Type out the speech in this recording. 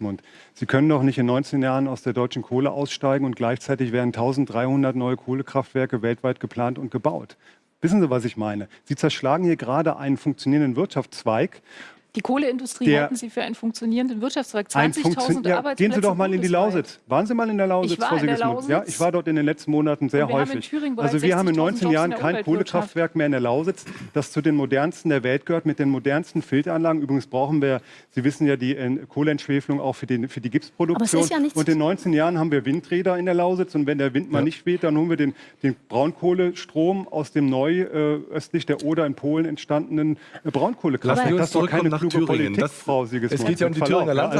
Sigismund. Sie können doch nicht in 19 Jahren aus der deutschen Kohle aussteigen und gleichzeitig werden 1300 neue Kohlekraftwerke weltweit geplant und gebaut. Wissen Sie, was ich meine? Sie zerschlagen hier gerade einen funktionierenden Wirtschaftszweig Die Kohleindustrie Der- halten Sie für einen funktionierenden Wirtschaftszweig. Ein 20.000 Funktion- ja, Arbeitsplätze Gehen Sie doch mal in die. Lausitz. Waren Sie mal in der Lausitz, Ich war Frau in der Sigismund? Ja, Lausitz. ich war dort in den letzten Monaten sehr häufig. Also wir haben in 60.000 19 Jobs Jahren in kein. Kohlekraftwerk mehr in der Lausitz, das zu den modernsten der Welt gehört, mit den modernsten Filteranlagen. Übrigens brauchen wir, Sie wissen ja, die äh, Kohleentschwefelung auch für die, für die Gipsproduktion. ja nichts- und in 19 Jahren haben wir Windräder in der Lausitz und wenn der Wind mal nicht weht, dann holen wir den, den Braunkohlestrom aus dem neu äh, östlich der Oder in Polen entstandenen äh, Braunkohlekraftwerk. Das ist doch keine nach Thüringen. Das- es geht ja um die Thüringer ja. Landtag-